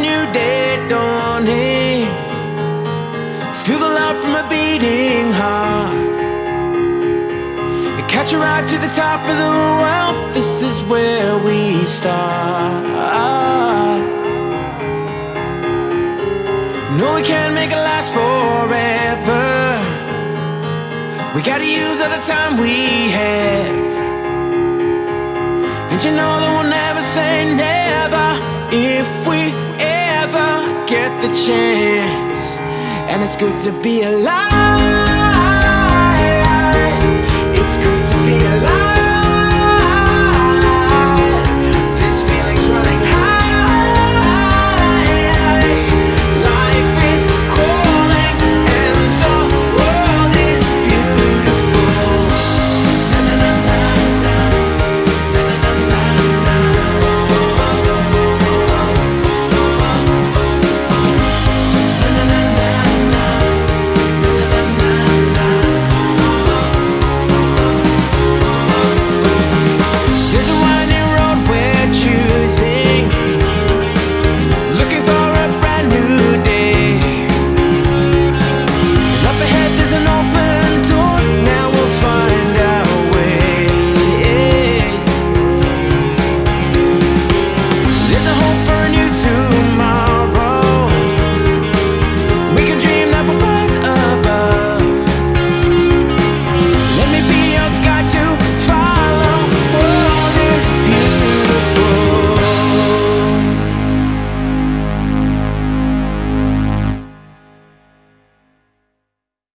new day dawning. Feel the love from a beating heart. You catch a ride to the top of the world. This is where we start. No, we can't make it last forever. We gotta use all the time we have. And you know that we'll never say never if we ever get the chance. And it's good to be alive.